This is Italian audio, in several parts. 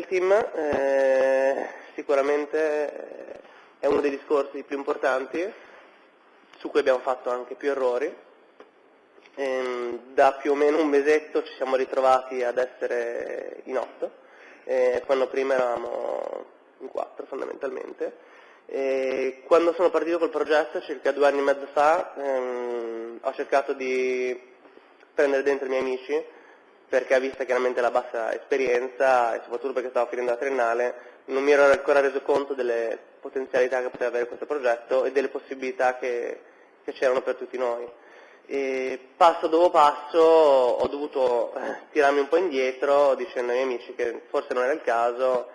team eh, sicuramente è uno dei discorsi più importanti su cui abbiamo fatto anche più errori. Ehm, da più o meno un mesetto ci siamo ritrovati ad essere in otto, eh, quando prima eravamo in quattro fondamentalmente. E quando sono partito col progetto, circa due anni e mezzo fa, ehm, ho cercato di prendere dentro i miei amici perché vista chiaramente la bassa esperienza e soprattutto perché stavo finendo la triennale, non mi ero ancora reso conto delle potenzialità che poteva avere questo progetto e delle possibilità che, che c'erano per tutti noi. E passo dopo passo ho dovuto eh, tirarmi un po' indietro dicendo ai miei amici che forse non era il caso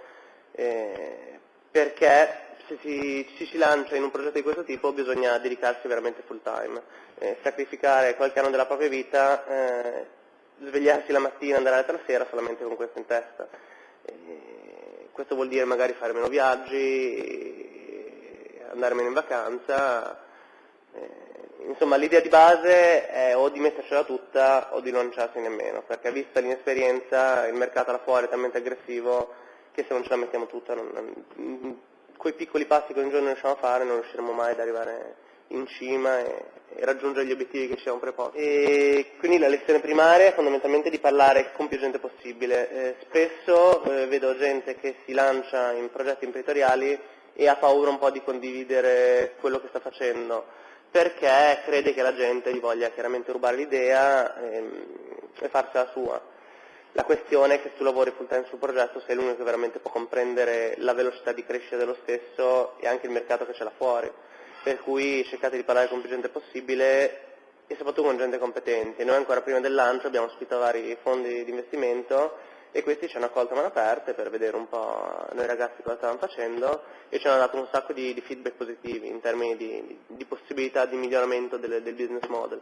eh, perché se si, ci si lancia in un progetto di questo tipo bisogna dedicarsi veramente full time, eh, sacrificare qualche anno della propria vita eh, svegliarsi la mattina, andare a letto la sera solamente con questo in testa. E questo vuol dire magari fare meno viaggi, andare meno in vacanza. Insomma l'idea di base è o di mettercela tutta o di non lanciarsi nemmeno, perché vista l'inesperienza il mercato là fuori è talmente aggressivo che se non ce la mettiamo tutta, non, non, quei piccoli passi che un giorno riusciamo a fare non riusciremo mai ad arrivare in cima e, e raggiungere gli obiettivi che ci siamo preposti. E quindi la lezione primaria è fondamentalmente di parlare con più gente possibile. Eh, spesso eh, vedo gente che si lancia in progetti imprenditoriali e ha paura un po' di condividere quello che sta facendo, perché crede che la gente gli voglia chiaramente rubare l'idea ehm, e farsela sua. La questione è che se tu lavori full time sul progetto sei l'unico che veramente può comprendere la velocità di crescita dello stesso e anche il mercato che c'è là fuori per cui cercate di parlare con più gente possibile e soprattutto con gente competente. Noi ancora prima del lancio abbiamo ospitato vari fondi di investimento e questi ci hanno accolto a mano aperte per vedere un po' noi ragazzi cosa stavano facendo e ci hanno dato un sacco di, di feedback positivi in termini di, di possibilità di miglioramento del, del business model.